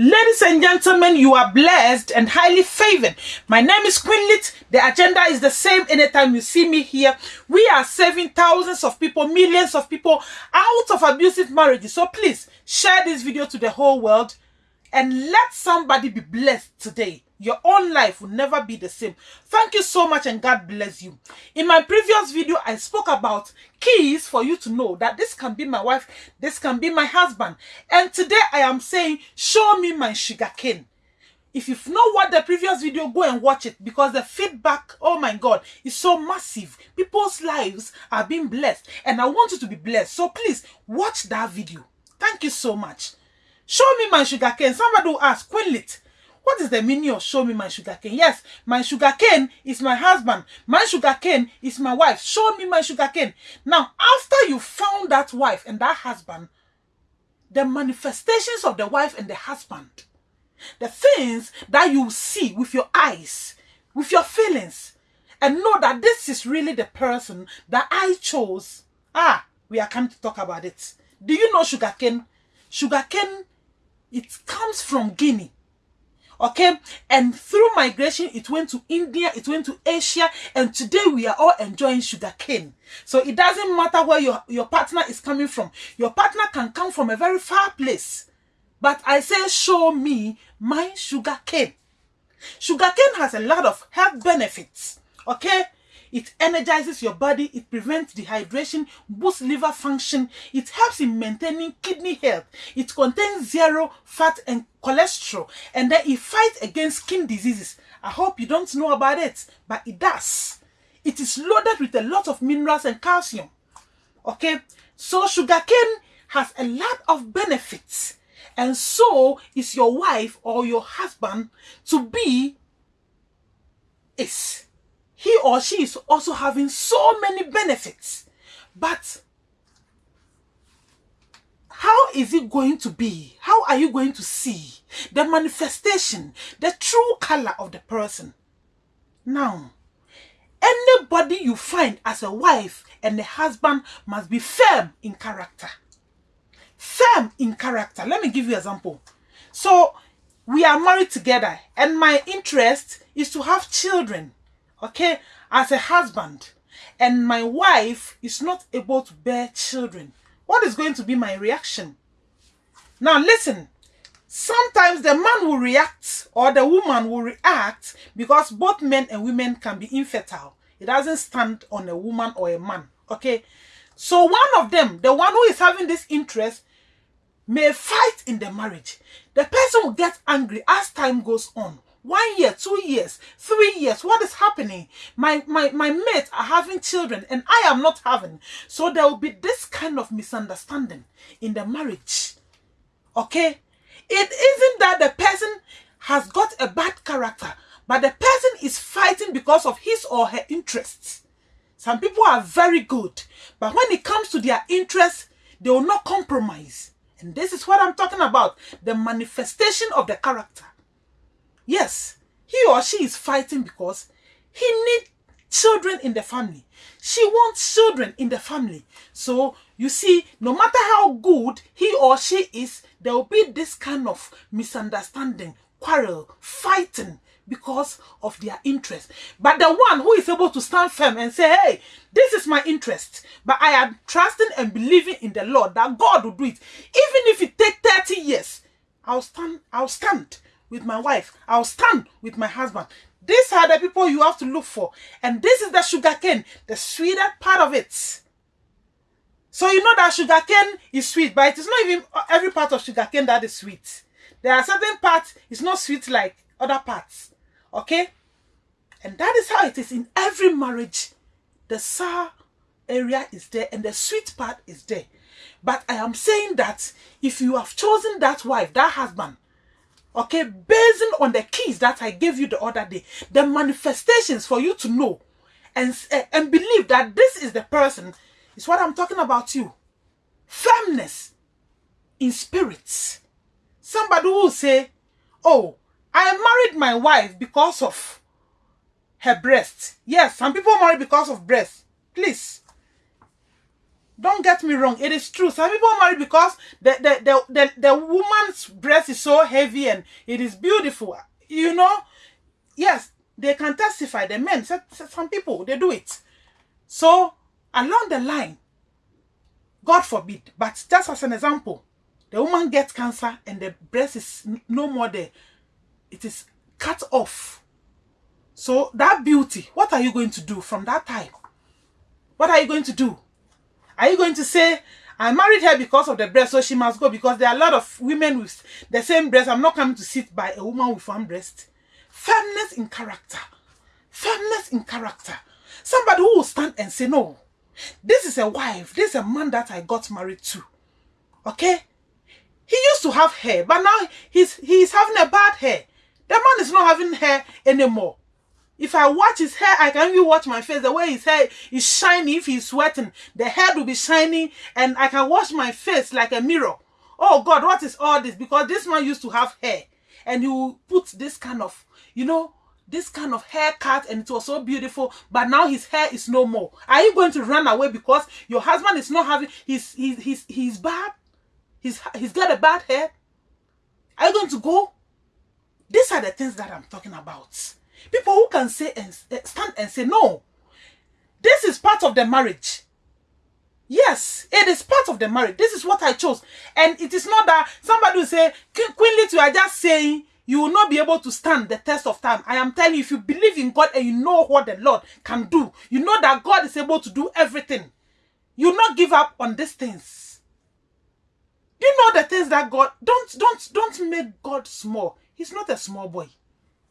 Ladies and gentlemen, you are blessed and highly favored. My name is Queen Lit. The agenda is the same anytime you see me here. We are saving thousands of people, millions of people out of abusive marriages. So please share this video to the whole world and let somebody be blessed today. Your own life will never be the same. Thank you so much and God bless you. In my previous video, I spoke about keys for you to know that this can be my wife, this can be my husband. And today I am saying, show me my sugar cane. If you've not watched the previous video, go and watch it because the feedback, oh my God, is so massive. People's lives are being blessed and I want you to be blessed. So please watch that video. Thank you so much. Show me my sugar cane. Somebody will ask, Queen Lit, what is the meaning of show me my sugar cane? Yes, my sugar cane is my husband. My sugar cane is my wife. Show me my sugar cane. Now, after you found that wife and that husband, the manifestations of the wife and the husband, the things that you see with your eyes, with your feelings, and know that this is really the person that I chose. Ah, we are coming to talk about it. Do you know sugarcane? Sugarcane, it comes from Guinea okay? And through migration it went to india it went to asia and today we are all enjoying sugar cane. So it doesn't matter where your your partner is coming from. Your partner can come from a very far place. But i say show me my sugar cane. Sugar cane has a lot of health benefits okay it energizes your body, it prevents dehydration, boosts liver function, it helps in maintaining kidney health, it contains zero fat and cholesterol, and then it fights against skin diseases. I hope you don't know about it, but it does. It is loaded with a lot of minerals and calcium. Okay, so sugarcane has a lot of benefits, and so is your wife or your husband to be is or she is also having so many benefits. But how is it going to be? How are you going to see the manifestation, the true color of the person? Now, anybody you find as a wife and a husband must be firm in character. Firm in character. Let me give you an example. So, we are married together and my interest is to have children okay, as a husband, and my wife is not able to bear children, what is going to be my reaction? Now, listen. Sometimes the man will react or the woman will react because both men and women can be infertile. It doesn't stand on a woman or a man. Okay. So one of them, the one who is having this interest, may fight in the marriage. The person will get angry as time goes on one year, two years, three years. What is happening? My, my, my mates are having children and I am not having. So there will be this kind of misunderstanding in the marriage. Okay? It isn't that the person has got a bad character, but the person is fighting because of his or her interests. Some people are very good, but when it comes to their interests, they will not compromise. And this is what I'm talking about the manifestation of the character. Yes, he or she is fighting because he needs children in the family. She wants children in the family. So, you see, no matter how good he or she is, there will be this kind of misunderstanding, quarrel, fighting because of their interest. But the one who is able to stand firm and say, hey, this is my interest, but I am trusting and believing in the Lord that God will do it. Even if it takes 30 years, I'll stand, I'll stand with my wife. I'll stand with my husband. These are the people you have to look for. And this is the sugar cane, the sweeter part of it. So you know that sugar cane is sweet, but it is not even every part of sugar cane that is sweet. There are certain parts, it's not sweet like other parts. Okay? And that is how it is in every marriage. The sour area is there and the sweet part is there. But I am saying that if you have chosen that wife, that husband, okay, based on the keys that I gave you the other day, the manifestations for you to know and, uh, and believe that this is the person is what I'm talking about you. Firmness in spirits. Somebody will say, oh, I married my wife because of her breast. Yes, some people marry because of breast. Please. Don't get me wrong, it is true. Some people marry because the, the, the, the, the woman's breast is so heavy and it is beautiful. You know, yes, they can testify. The men, some people, they do it. So, along the line, God forbid, but just as an example, the woman gets cancer and the breast is no more there. It is cut off. So that beauty, what are you going to do from that time? What are you going to do? Are you going to say, I married her because of the breast, so she must go? Because there are a lot of women with the same breast. I'm not coming to sit by a woman with one breast. Firmness in character. Firmness in character. Somebody who will stand and say, no, this is a wife. This is a man that I got married to. Okay? He used to have hair, but now he's he's having a bad hair. The man is not having hair anymore. If I watch his hair, I can even watch my face. The way his hair is shiny, if he's sweating, the hair will be shiny, and I can wash my face like a mirror. Oh God, what is all this? Because this man used to have hair, and he will put this kind of, you know, this kind of haircut, and it was so beautiful. But now his hair is no more. Are you going to run away because your husband is not having? He's he's he's he's bad. He's he's got a bad hair. Are you going to go? These are the things that I'm talking about. People who can say and eh, stand and say, no, this is part of the marriage. Yes, it is part of the marriage. This is what I chose. And it is not that somebody will say, Queen Lit, you are just saying you will not be able to stand the test of time. I am telling you, if you believe in God and you know what the Lord can do, you know that God is able to do everything. You not give up on these things. You know the things that God don't don't don't make God small. He's not a small boy.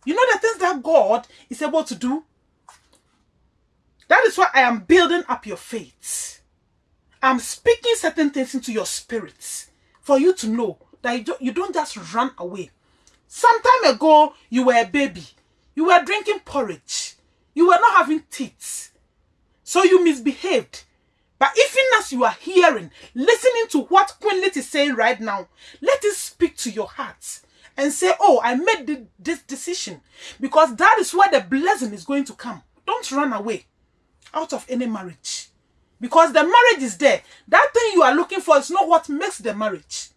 You know the things that God is able to do? That is why I am building up your faith. I'm speaking certain things into your spirits for you to know that you don't, just run away. Some time ago, you were a baby. You were drinking porridge. You were not having teeth. So you misbehaved. But even as you are hearing, listening to what Queen Lit is saying right now, let it speak to your heart and say, Oh, I made the, this decision because that is where the blessing is going to come. Don't run away out of any marriage because the marriage is there. That thing you are looking for is not what makes the marriage.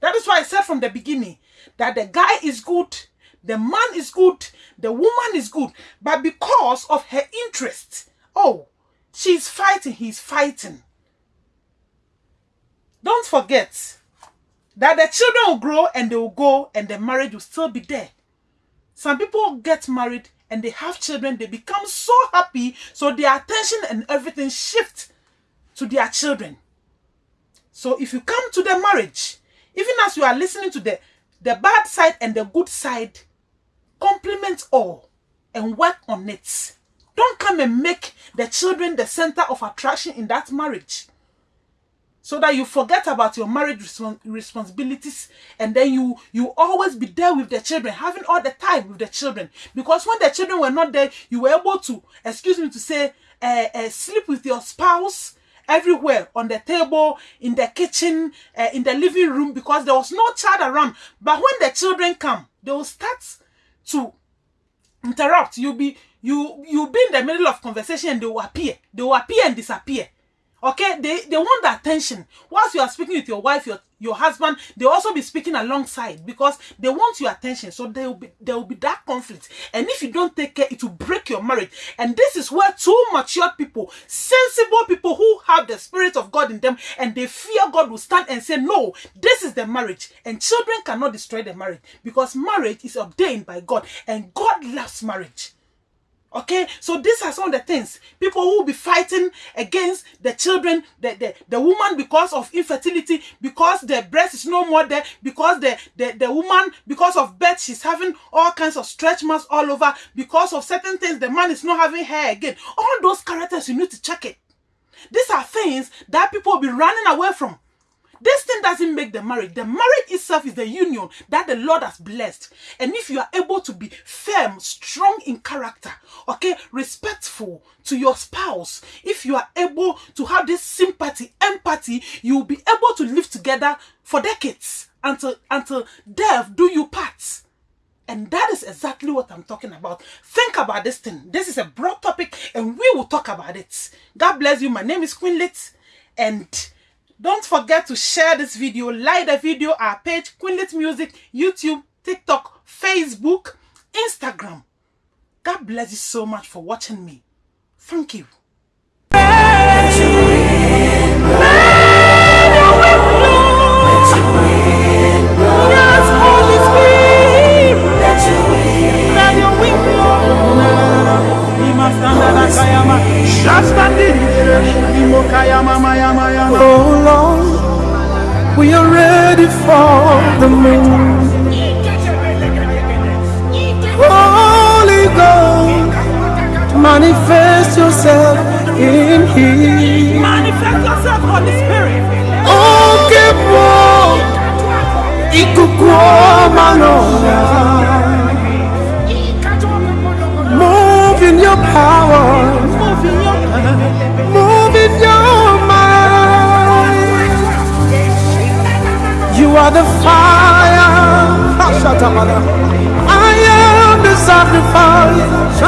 That is why I said from the beginning that the guy is good, the man is good, the woman is good, but because of her interest, oh, she's fighting, he's fighting. Don't forget, that the children will grow and they will go and the marriage will still be there. Some people get married and they have children, they become so happy, so their attention and everything shift to their children. So if you come to the marriage, even as you are listening to the, the bad side and the good side, complement all and work on it. Don't come and make the children the center of attraction in that marriage so that you forget about your marriage responsibilities and then you you always be there with the children having all the time with the children. Because when the children were not there you were able to excuse me to say uh, uh, sleep with your spouse everywhere on the table in the kitchen uh, in the living room because there was no child around. But when the children come they will start to interrupt. You'll be you you'll be in the middle of conversation and they will appear. They will appear and disappear Okay, they, they want the attention. Whilst you are speaking with your wife, your, your husband, they also be speaking alongside because they want your attention. So there will be there will be that conflict. And if you don't take care, it will break your marriage. And this is where two mature people, sensible people who have the spirit of God in them and they fear God will stand and say, No, this is the marriage. And children cannot destroy the marriage because marriage is ordained by God and God loves marriage. Okay, so these are some of the things people who will be fighting against the children, the, the, the woman because of infertility, because the breast is no more there, because the, the, the woman, because of birth, she's having all kinds of stretch marks all over, because of certain things, the man is not having hair again. All those characters, you need to check it. These are things that people will be running away from. This thing doesn't make the marriage. The marriage itself is the union that the Lord has blessed. And if you are able to be firm, strong in character, okay, respectful to your spouse, if you are able to have this sympathy, empathy, you will be able to live together for decades until until death do you part. And that is exactly what I'm talking about. Think about this thing. This is a broad topic and we will talk about it. God bless you. My name is Queen Lit And don't forget to share this video, like the video, our page, Queenlit Music, YouTube, TikTok, Facebook, Instagram. God bless you so much for watching me. Thank you. Oh Lord, we are ready for the move. Holy Ghost, manifest yourself in here. Manifest yourself, Holy Spirit. Oh, que bom, ikukuo are the fire. I am the sacrifice.